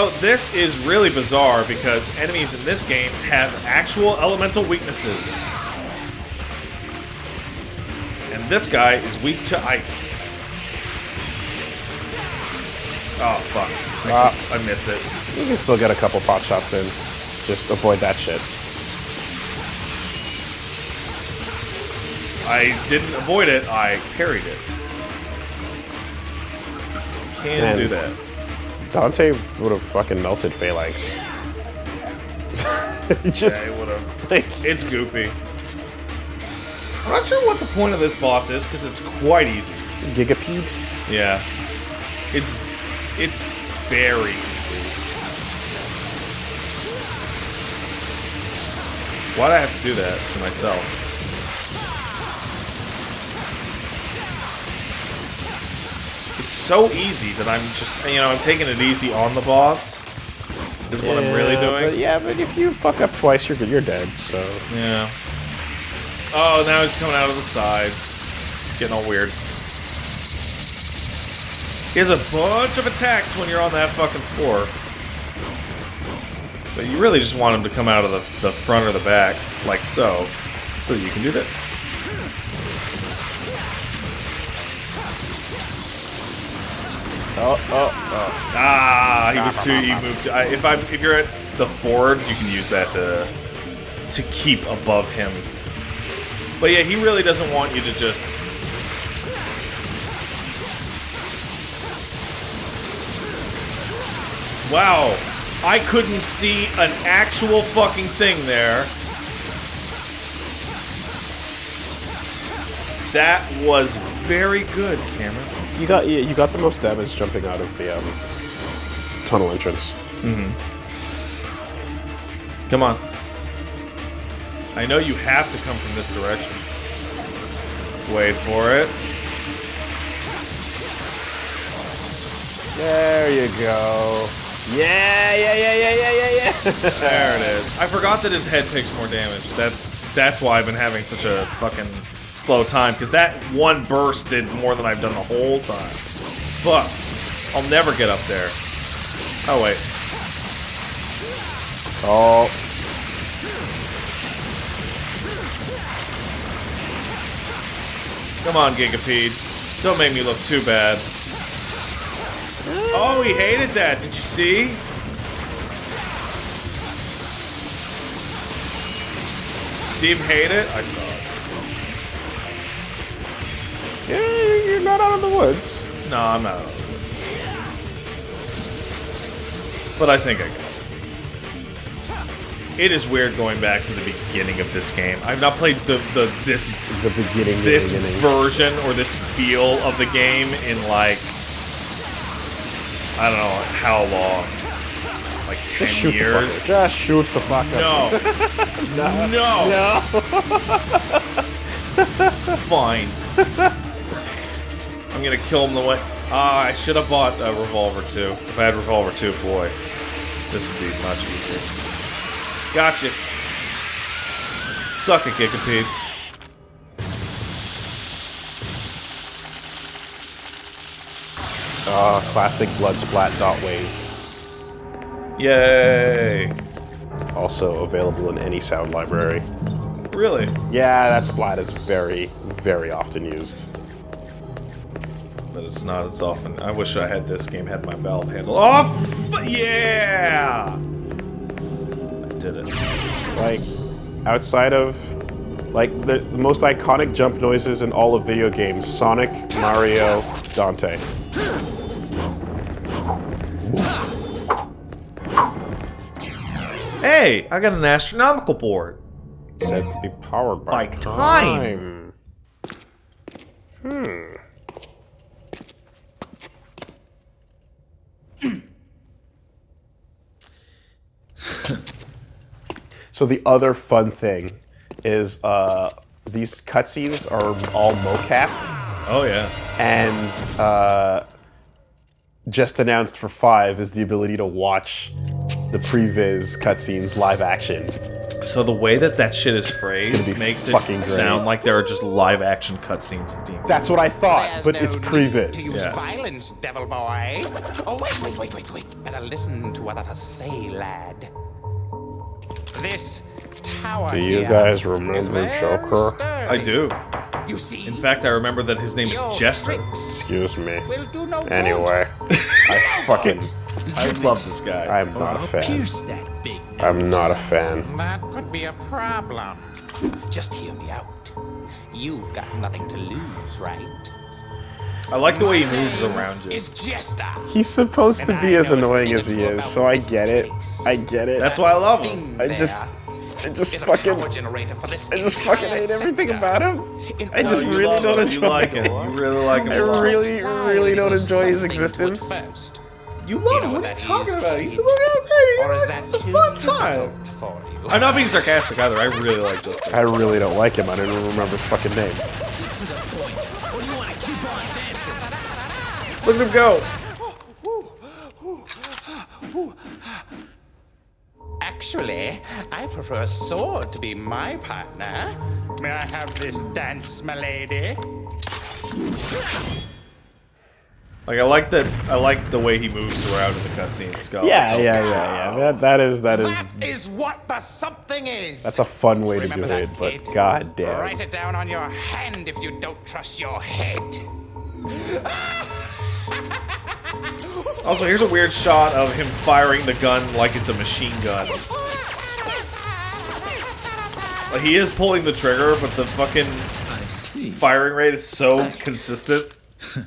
So this is really bizarre because enemies in this game have actual elemental weaknesses. And this guy is weak to ice. Oh fuck. I, Ah. I missed it. You can still get a couple pot shots in. Just avoid that shit. I didn't avoid it, I parried it. Can Man. do that. Dante would have fucking melted Phalanx. Just Yeah, it would've. like It's goofy. I'm not sure what the point of this boss is because it's quite easy. Gigapede. Yeah. It's it's very easy. Why'd I have to do that to myself? So easy that I'm just, you know, I'm taking it easy on the boss. Is what I'm really doing. But yeah, but if you fuck up twice, you're you're dead. So Yeah. Oh, now he's coming out of the sides. Getting all weird. He has a bunch of attacks when you're on that fucking floor. But you really just want him to come out of the, the front or the back, like so, so that you can do this. Oh oh oh. Ah, he ah, was ah, too. He ah. moved. I, if I if you're at the forward, you can use that to to keep above him. But yeah, he really doesn't want you to just. Wow, I couldn't see an actual fucking thing there. That was very good, Cameron. You got you, you got the most damage jumping out of the um, tunnel entrance. Come on. I know you have to come from this direction. Wait for it. There you go. Yeah, yeah, yeah, yeah, yeah, yeah, yeah. There it is. I forgot that his head takes more damage. That that's why I've been having such a fucking slow time because that one burst did more than I've done the whole time. Fuck. I'll never get up there. Oh wait. oh, Come on, Gigapede. Don't make me look too bad. Oh, he hated that. Did you see? See him hate it? I saw it. Yeah, you're not out of the woods. No, I'm not out of the woods. But I think I got it. It is weird going back to the beginning of this game. I've not played the, the this The beginning, the this beginning. version or this feel of the game in like I don't know how long, like ten Just shoot the years. fucker. Just shoot the fuck up. No, no, No. fine. I'm gonna kill him the way. Ah, I should have bought a revolver too. If I had revolver too, boy, this would be much easier. Gotcha. Suck it, Gigapede. Ah, classic blood splat dot wave. Yay! Also available in any sound library. Really? Yeah, that splat is very, very often used. But it's not as often. I wish I had this game had my valve handle. Oh, yeah! I did it. Like, outside of, like, the, the most iconic jump noises in all of video games Sonic, Mario, Dante. Hey, I got an astronomical board. Said to be powered by, By time. Hmm. So the other fun thing is uh, these cutscenes are all mocapped, Oh yeah. and uh, just announced for five is the ability to watch the previs cutscenes live action. So the way that that shit is phrased makes it fucking great. sound like there are just live action cutscenes in DMC. That's what I thought, There's but no it's need previs. To use Yeah. violence, devil boy. Oh, wait, wait, wait, wait, wait. Better listen to what I say, lad. This tower Do you guys remember Joker? sturdy. I do. You see, In fact, I remember that his name your is Jester. Excuse me. will do no. Anyway, I fucking, I love this guy. I'm not a oh, fan. Pierce that big nose. I'm not a fan. That could be a problem. Just hear me out. You've got nothing to lose, right? I like the way he moves around you. He's supposed to be as annoying as he is, so I get it. I get it. That's why I love him. I just, there I just fucking, for this I just fucking hate everything about him. I just order You to really don't him. You enjoy like it. it. You really like him I a lot. really, really don't enjoy his Something to it existence. first. You You love know him. what What are you talking about? You should look how great he is is. It's a fun time. difficult for you? I'm not being sarcastic either. I really like Justin. I really don't like him. I don't even remember his fucking name. Look at him go. Actually, I prefer a sword to be my partner. May I have this dance, my lady? Like I like that. I like the way he moves around in the cutscenes. It's Yeah, yeah, yeah, yeah. That that is that is That is what the something is. that's a fun way to do that, it, but kid? god damn. Write it down on your hand if you don't trust your head. Also, here's a weird shot of him firing the gun like it's a machine gun. Like he is pulling the trigger, but the fucking I see. firing rate is so consistent.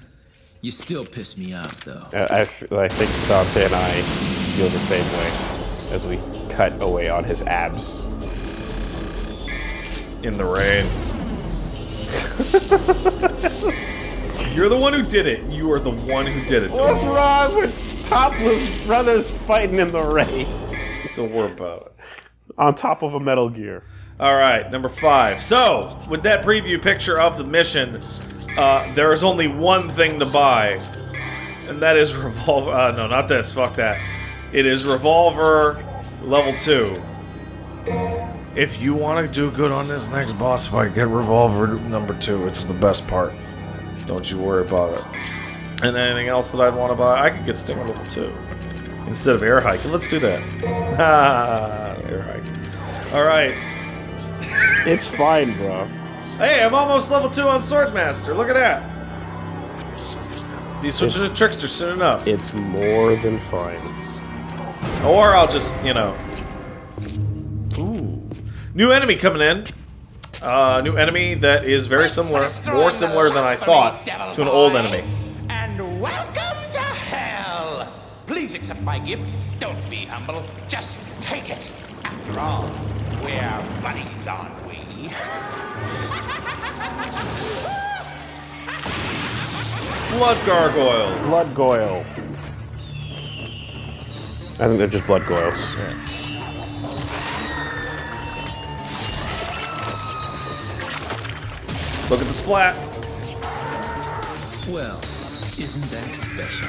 You still piss me off, though. I, I f- I think Dante and I feel the same way as we cut away on his abs. In the rain. You're the one who did it. You are the one who did it. What's Don't, wrong with topless brothers fighting in the rain don't worry about it. on top of a Metal Gear? All right, number five. So, with that preview picture of the mission, uh, there is only one thing to buy, and that is revolver. Uh, no, not this. Fuck that. It is revolver level two. If you want to do good on this next boss fight, get revolver number two. It's the best part. Don't you worry about it. And anything else that I'd want to buy, I could get Stinger level two instead of air hiking. Let's do that. Ah, air hike. All right. It's fine, bro. Hey, I'm almost level 2 on Swordsmaster. Look at that. These switches to Trickster soon enough. It's more than fine. Or I'll just, you know. Ooh. New enemy coming in. Uh, new enemy that is very similar, more similar than I thought, to an old enemy. And welcome to hell. Please accept my gift. Don't be humble. Just take it. After all, we're buddies, aren't we? Blood Gargoyle. Blood Goyle. I think they're just blood goyles. Look at the splat. Well, isn't that special?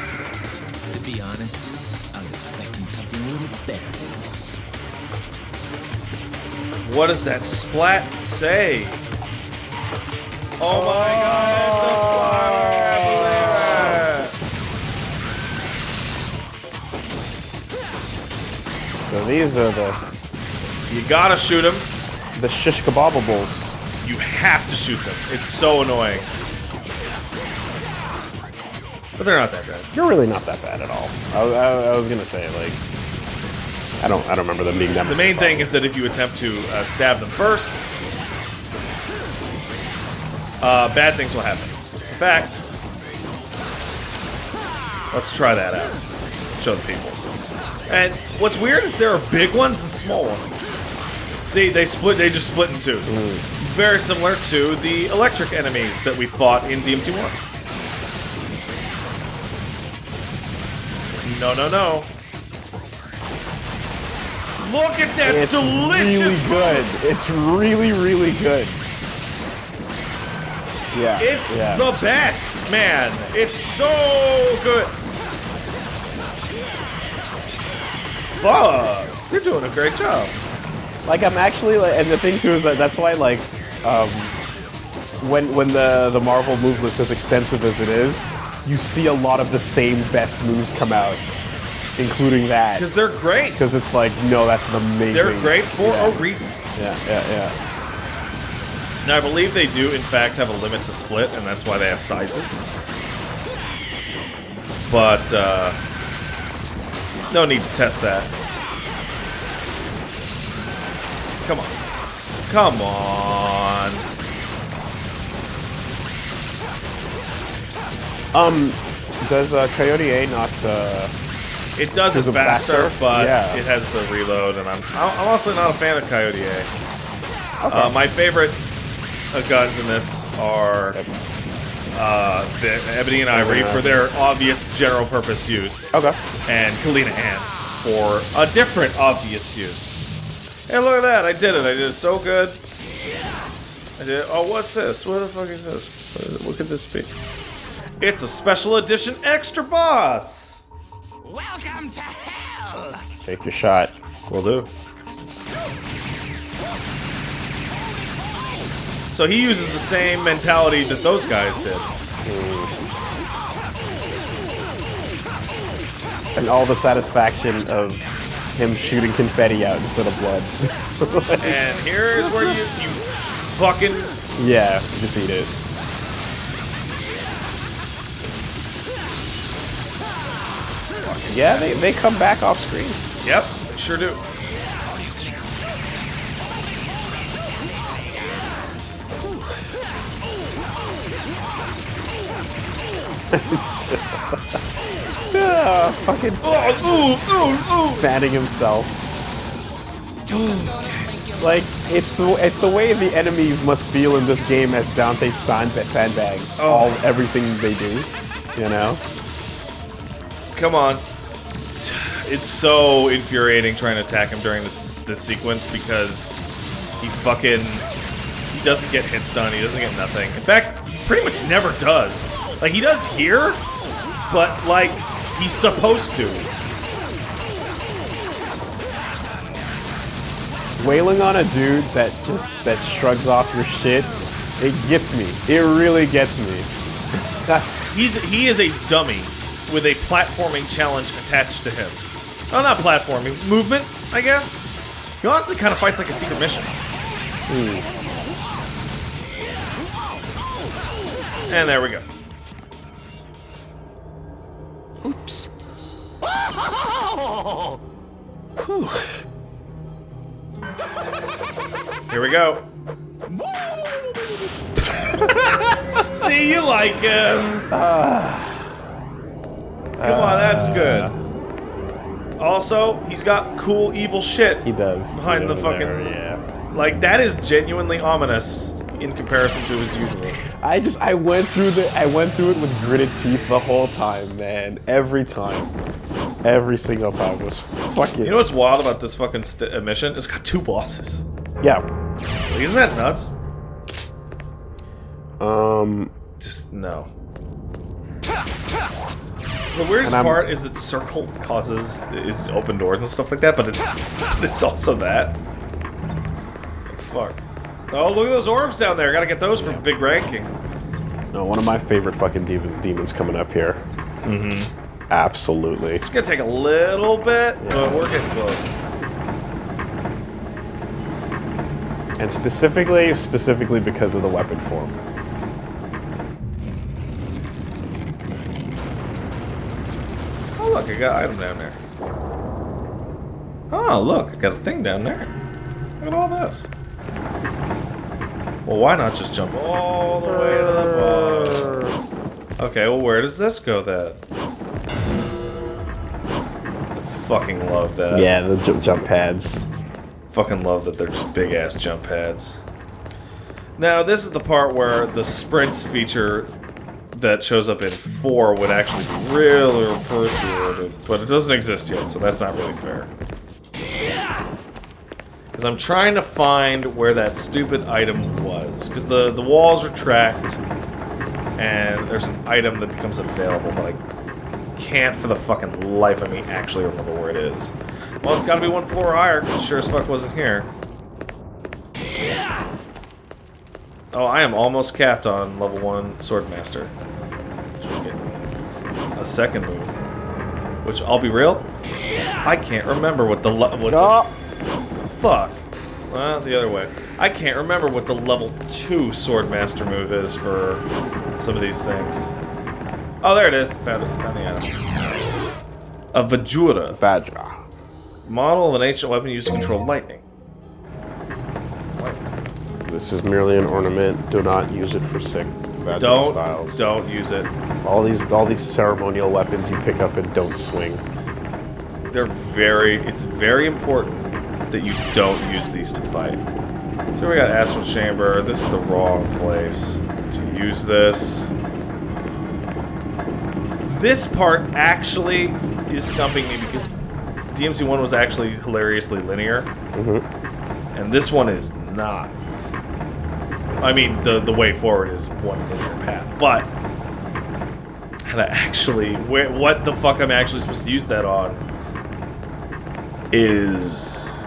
To be honest, I was expecting something a little better than this. What does that splat say? Oh my god, it's a flower! I believe it. So these are the You gotta shoot them. the shish kebabables. You have to shoot them. It's so annoying. But they're not that bad. You're really not that bad at all. I, I, I was gonna say like, I don't I don't remember them being that. The main thing is that if you attempt to uh, stab them first, uh, bad things will happen. In fact, let's try that out. Show the people. And what's weird is there are big ones and small ones. See, they split. They just split in two. Very similar to the electric enemies that we fought in DMC One. No, no, no. Look at that It's delicious really good. It's really really good. Yeah. It's yeah. the best, man. It's so good. Fuck. You're doing a great job. Like I'm actually like, and the thing too is that that's why like, um, when when the the Marvel move list is extensive as it is, you see a lot of the same best moves come out, including that. Because they're great. Because it's like, no, that's an amazing. They're great for yeah. a reason. Yeah, yeah, yeah. Now, I believe they do, in fact, have a limit to split, and that's why they have sizes. But, uh, no need to test that. Come on. Um, does uh, Coyote A not? Uh, It does it faster, faster? but Yeah. it has the reload, and I'm I'm also not a fan of Coyote A. Uh, my favorite uh, guns in this are uh, the Ebony and Ivory for their obvious general purpose use, okay. and Kalina Ann for a different obvious use. Hey, look at that! I did it! I did it so good. I did. Oh, what's this? What the fuck is this? What, is what could this be? It's a special edition extra boss. Welcome to hell! Take your shot. Will do. So he uses the same mentality that those guys did. And all the satisfaction of him shooting confetti out instead of blood. And here's where you you fucking yeah, just eat it. Yeah, they, they come back off screen. yep, they sure do. It's yeah, fucking Oh, ooh, ooh, ooh. fanning himself. Like it's the it's the way the enemies must feel in this game as Dante sand, sandbags. Oh. All everything they do, you know. Come on. It's so infuriating trying to attack him during this this sequence because he fucking he doesn't get hits done. He doesn't get nothing. In fact, he pretty much never does. Like he does here, but like he's supposed to. Wailing on a dude that just that shrugs off your shit, it gets me. It really gets me. He's he is a dummy with a platforming challenge attached to him. Oh, not platforming, movement, I guess. He honestly kind of fights like a secret mission. Hmm. And there we go. Oops. Here we go. See, you like him. Ah. Come on, that's good. Ah. Also, he's got cool evil shit. He does. Behind the fucking- there, yeah. Like that is genuinely ominous in comparison to his usual. I just I went through the I went through it with gritted teeth the whole time, man. Every time, every single time was fucking. You know what's wild about this fucking st- uh, mission? It's got two bosses. yeah. Like, isn't that nuts? Um. Just no. So the weirdest part is that circle causes is open doors and stuff like that, but it's it's also that. Fuck. Oh, look at those orbs down there. Gotta get those for big ranking. No, one of my favorite fucking demon, demons coming up here. Mm-hmm. Absolutely. It's gonna take a little bit, but we're getting close. And specifically, specifically because of the weapon form. Oh, look, I got an item down there. Oh, look, I got a thing down there. Look at all this. Well, why not just jump all the way to the bottom? Okay, well, where does this go then? I fucking love that. Yeah, the ju- jump pads. Fucking love that they're just big ass jump pads. Now, this is the part where the sprints feature that shows up in 4 would actually be really appreciated, but it doesn't exist yet, so that's not really fair. Because I'm trying to find where that stupid item is, because the, the walls retract, and there's an item that becomes available, but I can't for the fucking life of me actually remember where it is. Well, it's gotta be one floor higher, because sure as fuck wasn't here. Oh, I am almost capped on level 1 Swordmaster. A second move. Which, I'll be real, I can't remember what the... What oh. the fuck. Well, the other way. I can't remember what the level 2 Swordmaster move is for some of these things. Oh, there it is. Found it. Found the item. A Vajura. Vajra. Model of an ancient weapon used to control lightning. This is merely an ornament. Do not use it for sick Vajra Don't, styles. don't use it. All these, all these ceremonial weapons you pick up and don't swing. They're very, it's very important that you don't use these to fight. So we got Astral Chamber. This is the wrong place to use this. This part actually is stumping me because DMC1 was actually hilariously linear. Mm-hmm. And this one is not. I mean, the, the way forward is one linear path, but how to actually, where, what the fuck I'm actually supposed to use that on is.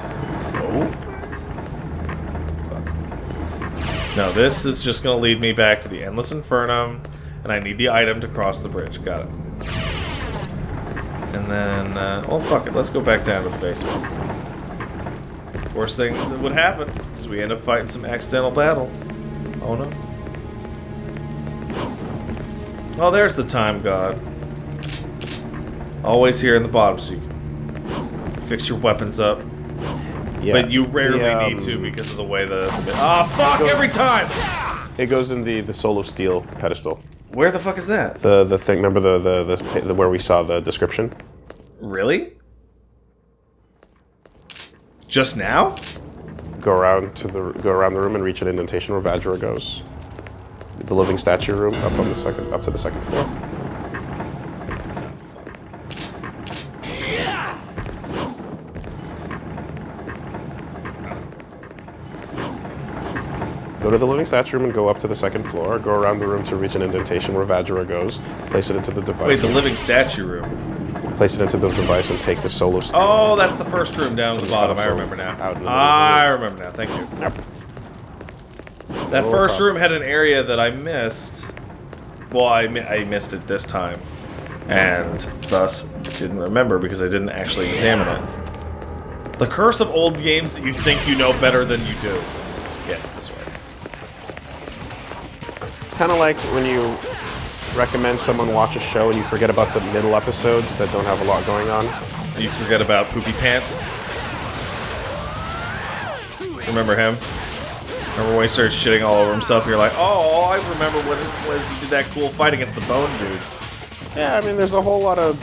Oh. Fuck. No, this is just gonna lead me back to the Endless Infernum, and I need the item to cross the bridge. Got it. And then, uh, well, fuck it. Let's go back down to the basement. Worst thing that would happen is we end up fighting some accidental battles. Oh no. Oh, there's the time god. Always here in the bottom so you can fix your weapons up. Yeah. But you rarely The, um, need to because of the way the... Ah, fuck, every time! It goes in the the soul of steel pedestal. Where the fuck is that? The the thing. Remember the the, the, the where we saw the description. Really? Just now? Go around to the go around the room and reach an indentation where Vajra goes. The living statue room up on the second up to the second floor. Go to the living statue room and go up to the second floor. Go around the room to reach an indentation where Vajra goes. Place it into the device. Wait, the living statue room. Place it into the device and take the soul of steel. Oh, that's the first room down at the bottom. I remember now. I remember now. Thank you. Yep. That No first problem. room had an area that I missed. Well, I, mi- I missed it this time. And thus didn't remember because I didn't actually examine it. The curse of old games that you think you know better than you do. Yes, this way. Kind of like when you recommend someone watch a show and you forget about the middle episodes that don't have a lot going on. You forget about Poopy Pants? Remember him? Remember when he started shitting all over himself? You're like, oh, I remember when it was he did that cool fight against the Bone Dude. Yeah, I mean, there's a whole lot of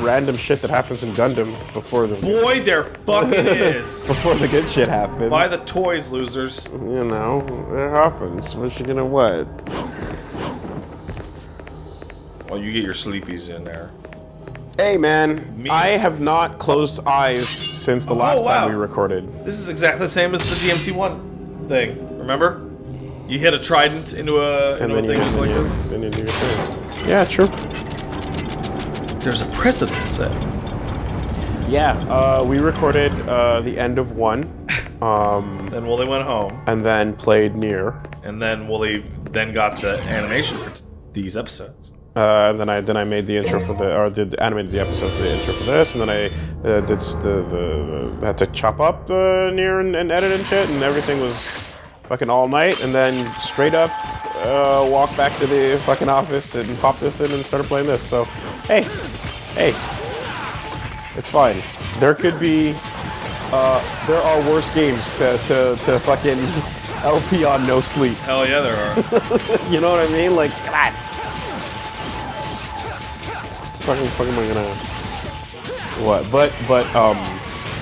random shit that happens in Gundam before the Boy, there fucking is. before the good shit happens. Buy the toys, losers. you know, it happens. What you gonna what? Well, you get your sleepies in there. Hey man, Me- I have not closed eyes since the oh, last Oh, wow. time we recorded. This is exactly the same as the DMC1 thing. Remember? You hit a trident into a, And into a thing just like this. then you do your thing. Yeah, true. There's a precedent set. Yeah, uh, we recorded uh, the end of one, um, Then Woolie went home, and then played NieR. and then Woolie then got the animation for t- these episodes. Uh, then I then I made the intro for the or did animated the episode for the intro for this, and then I uh, did s- the the had to chop up uh, NieR and, and edit and shit, and everything was fucking all night, and then straight up uh, walk back to the fucking office and pop this in and started playing this. So hey, hey, it's fine. There could be uh, there are worse games to to to fucking LP on no sleep. Hell yeah, there are. You know what I mean? Like, God. Fucking, fucking, am I gonna? What? But, but, um,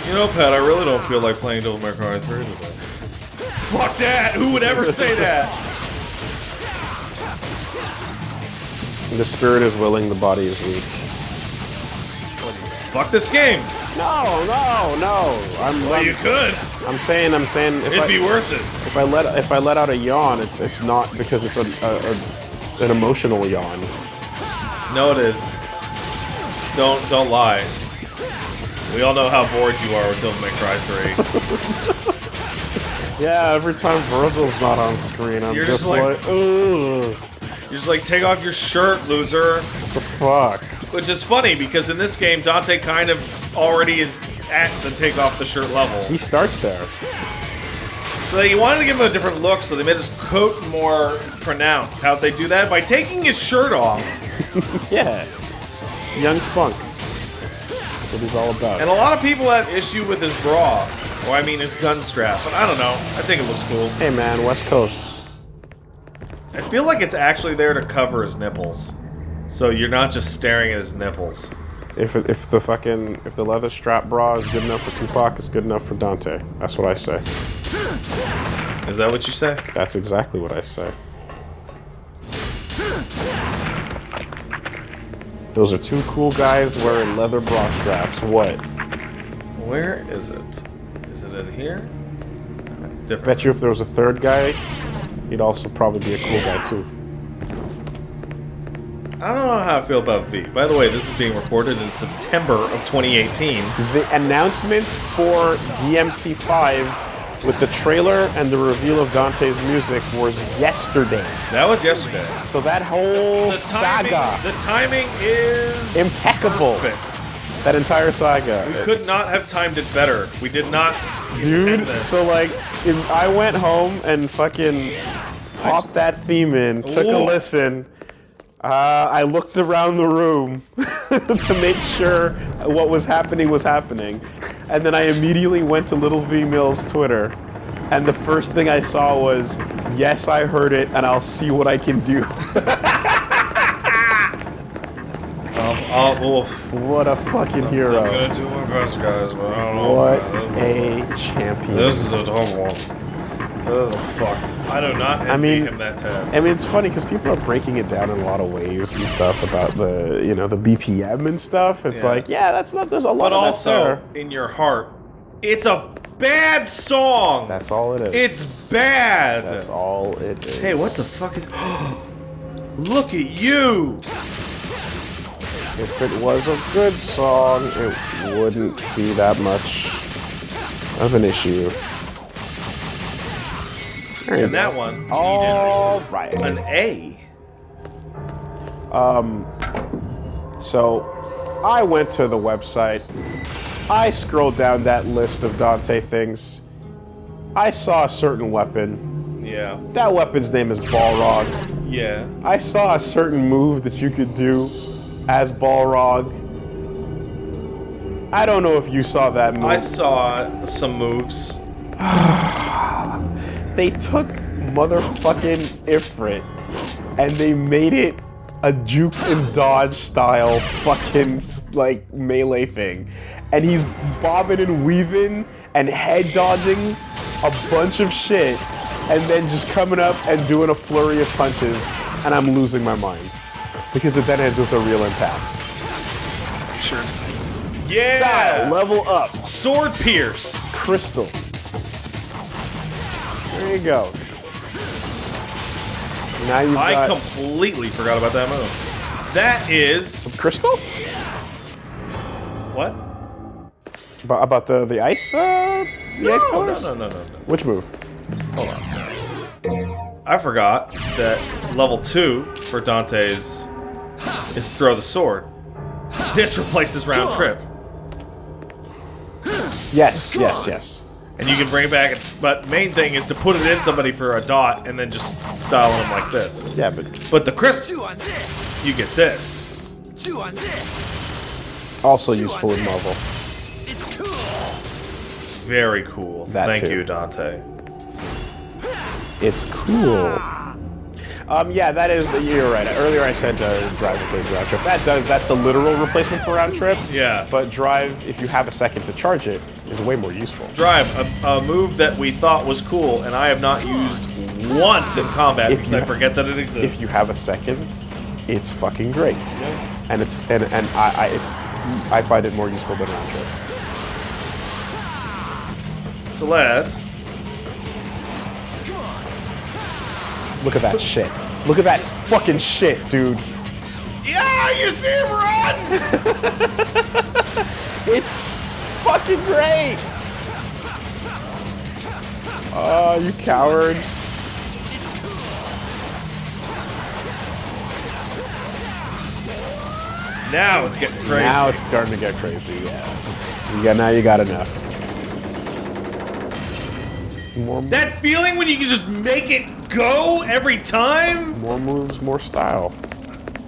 you know, Pat, I really don't feel like playing Devil May Cry 3 today. Fuck that! Who would ever say that? the spirit is willing, the body is weak. Fuck this game. No, no, no. I'm, Well, you I'm, could. I'm saying, I'm saying, if It'd I, be worth it. if I let, if I let out a yawn, it's, it's not because it's a, a, a an emotional yawn. No, it is. Don't don't lie. We all know how bored you are with Devil May Cry 3. Yeah, every time Virgil's not on screen, I'm You're just, just like- like, ugh, You're just like, take off your shirt, loser. what the fuck? Which is funny because in this game, Dante kind of already is at the take off the shirt level. He starts there. So they wanted to give him a different look, so they made his coat more pronounced. How'd they do that? By taking his shirt off. Yeah. Young Spunk. That's what he's all about. And a lot of people have issue with his bra. Or I mean his gun strap. But I don't know. I think it looks cool. hey man, West Coast. I feel like it's actually there to cover his nipples. So you're not just staring at his nipples. If it, if the fucking if the leather strap bra is good enough for Tupac, it's good enough for Dante. That's what I say. Is that what you say? That's exactly what I say. Those are two cool guys wearing leather bra straps. What? Where is it? Is it in here? Different. Bet you if there was a third guy, he'd also probably be a cool guy too. I don't know how I feel about V. By the way, this is being recorded in September of 2018. The announcements for DMC5 with the trailer and the reveal of Dante's music was yesterday. That was yesterday. So that whole The timing, saga, the timing is impeccable. perfect. That entire saga. We could not have timed it better. We did not. Dude, so like, if I went home and fucking popped that theme in, took a listen. Uh, I looked around the room to make sure what was happening was happening, and then I immediately went to Little V Mill's Twitter, and the first thing I saw was, "Yes, I heard it, and I'll see what I can do." Oh, oof. what a fucking I'm hero! gonna do my best, guys, but I don't know. What a champion! This is a tough one. Oh fuck! I do not I mean- him that task. I mean, it's funny because people are breaking it down in a lot of ways and stuff about the, you know, the BPM and stuff. It's Yeah. like, yeah, that's not. There's a lot But of also, in your heart, it's a bad song. That's all it is. It's bad. That's all it is. Hey, what the fuck is? Look at you! If it was a good song, it wouldn't be that much of an issue. There And that one, All right. an A. Um, So, I went to the website. I scrolled down that list of Dante things. I saw a certain weapon. Yeah, That weapon's name is Balrog. yeah. I saw a certain move that you could do as Balrog. I don't know if you saw that move. I saw some moves. they took motherfucking Ifrit and they made it a juke and dodge style fucking like melee thing. And he's bobbing and weaving and head dodging a bunch of shit and then just coming up and doing a flurry of punches and I'm losing my mind. Because it then ends with a real impact. Sure. Yeah. Style, level up, Sword pierce. crystal. There you go. Now you've I got completely forgot about that move. That is crystal. what? About, about the the ice uh, the ice No, no, no, no, no, no. Which move? Hold on. Sorry. I forgot that level two for Dante's is throw the sword. This replaces round trip, Yes, yes, yes. and you can bring it back. But main thing is to put it in somebody for a dot, and then just style them like this. Yeah, but But the crystal, Chew on this. you get this. Chew on this. also useful in Marvel. It's cool. Very cool. That Thank too. you, Dante. It's cool. Um, yeah, that is. You're right. Earlier I said uh, drive replaces round trip. That does. That's the literal replacement for round trip. Yeah. But drive, if you have a second to charge it, is way more useful. Drive, a, a move that we thought was cool, and I have not used once in combat If because you I forget that it exists. If you have a second, it's fucking great. Yeah. And it's and and I, I it's I find it more useful than round trip. So let's. Look at that shit. Look at that fucking shit, dude. Yeah, you see him run! It's fucking great. Oh, you cowards. Now it's getting crazy. Now it's starting to get crazy, yeah. You got, now you got enough. More, that feeling when you can just make it go every time? more moves, more style.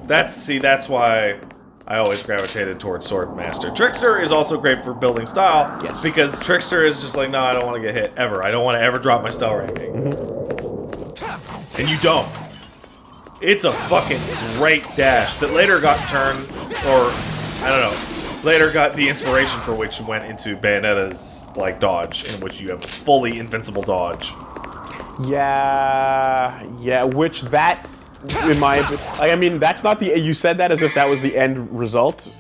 That's see, that's why I always gravitated towards Sword Master. Trickster is also great for building style. Yes. Because Trickster is just like, no, I don't want to get hit ever. I don't want to ever drop my style ranking. Mm-hmm. And you don't. It's a fucking great dash that later got turned, or I don't know, later got the inspiration for which went into Bayonetta's like dodge, in which you have a fully invincible dodge. Yeah, yeah. Which that, in my, like, I mean, that's not the. You said that as if that was the end result,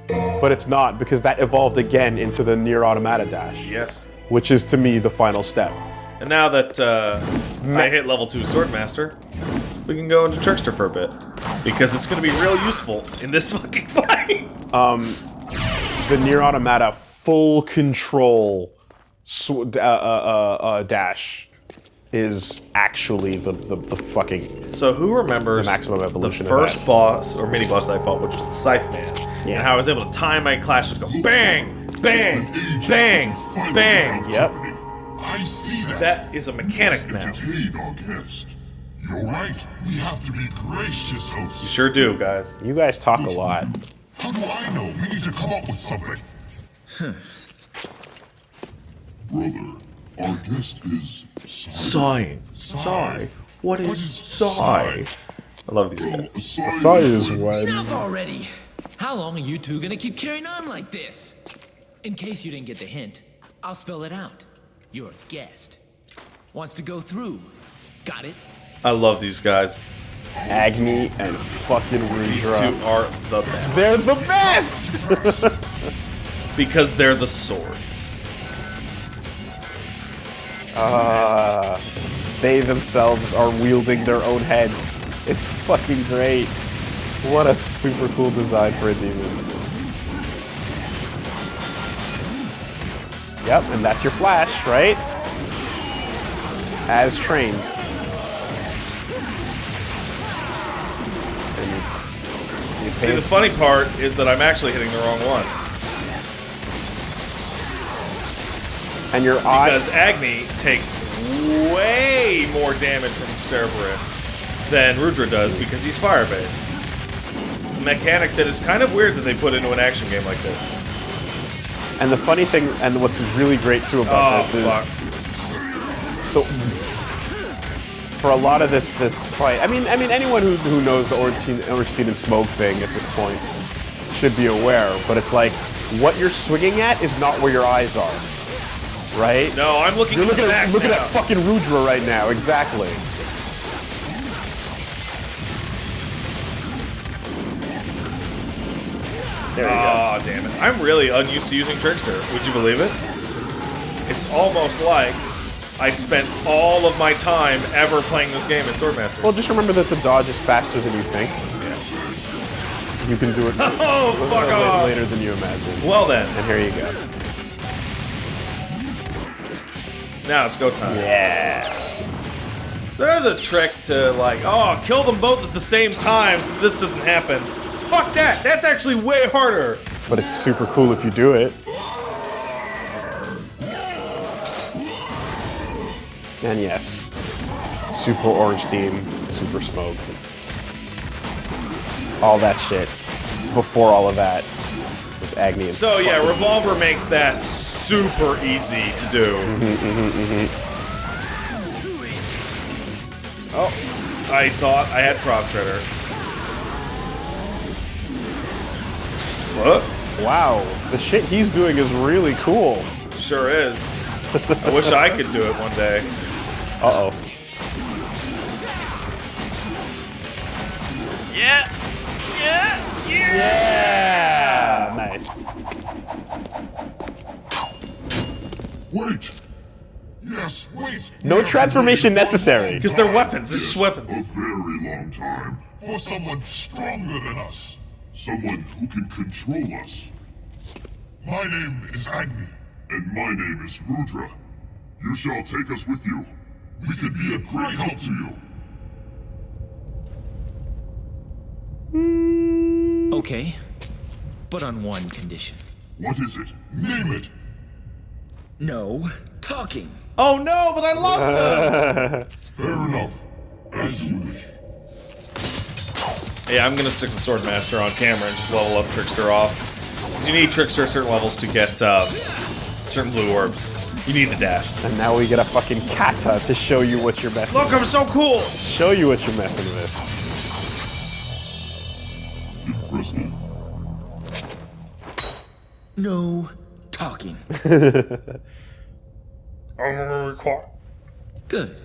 but it's not because that evolved again into the NieR: Automata dash, Yes. which is to me the final step. And now that uh, I hit level 2 Swordmaster, we can go into Trickster for a bit. Because it's going to be real useful in this fucking fight. The NieR: Automata full control sw- uh, uh, uh, uh, dash is actually the, the, the fucking So who remembers The maximum evolution the first boss, or mini-boss that I fought, which was the Scythe Man, Yeah. and how I was able to time my clashes, go bang, bang, bang, bang. Yep. I see that. That is a mechanic now. Entertain our guest. You're right. We have to be gracious hosts. Sure do, guys. You guys talk a lot. How do I know? We need to come up with something. Brother, our guest is Sighing. Sigh. What is sigh? I love these guys. Sai is when Enough already! How long are you two gonna keep carrying on like this? In case you didn't get the hint, I'll spell it out. You're a guest. Wants to go through. Got it? I love these guys. Agni and fucking These two are the best. They're the best! Because they're the swords. Uh, they themselves are wielding their own heads. It's fucking great. What a super cool design for a demon. Yep, and that's your flash, right? As trained. See, the funny part is that I'm actually hitting the wrong one. and your eye. Because Agni takes way more damage from Cerberus than Rudra does because he's fire based. A mechanic that is kind of weird that they put into an action game like this. And the funny thing, and what's really great too about Oh, this is, fuck. so for a lot of this this fight, I mean, I mean, anyone who, who knows the Ornstein, Ornstein and Smough thing at this point should be aware. But it's like what you're swinging at is not where your eyes are, right? No, I'm looking You're looking the at back look at that fucking Rudra right now, exactly. There you go. Oh, damn it. I'm really unused to using Trickster. Would you believe it? It's almost like I spent all of my time ever playing this game in Swordmaster. Well, just remember that the dodge is faster than you think. Yeah. You can do it oh, fuck off. later than you imagine. Well then, And here you go. now it's go time. Yeah. So there's a trick to like, oh, kill them both at the same time so this doesn't happen. Fuck that. That's actually way harder. But it's super cool if you do it. And yes, Super Ornstein, Super Smough. All that shit. Before all of that was Agni and So yeah, Revolver makes that super easy to do. Mm-hmm, mm-hmm, mm-hmm. Oh, I thought I had Prop Shredder. Fuck. Wow, the shit he's doing is really cool. Sure is. I wish I could do it one day. Uh oh. Yeah. Yeah. Yeah. Yeah! Nice. Wait! Yes, wait! No We transformation necessary. Because they're weapons. They're just weapons. A very long time for someone stronger than us. Someone who can control us. My name is Agni, and my name is Rudra. You shall take us with you. We could be a great help to you. Okay, but on one condition. What is it? Name it. No talking. Oh no, but I love them! Fair enough. As you wish. yeah, I'm gonna stick to Swordmaster on camera and just level up Trickster off. Because you need Trickster at certain levels to get um, certain blue orbs. You need the dash. And now we get a fucking kata to show you what you're messing Look, I'm so cool! Show you what you're messing with. Impressive. No talking. I'm gonna require. Good.